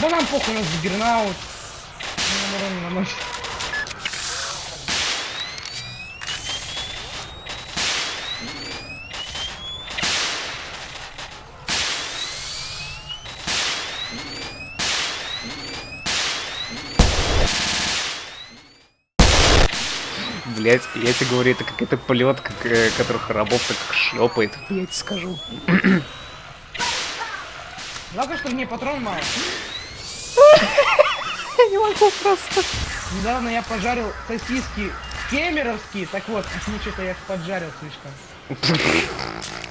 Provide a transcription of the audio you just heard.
Да нам похуй, нас гернаут. Урон наносит. Блять, я тебе говорю, это какая-то полетка, к- которых рабов так шлепает. Я тебе скажу. Жалко, что мне патрон мало. Я не могу просто. Недавно я пожарил сосиски кемеровские, так вот, мне что-то я их поджарил слишком.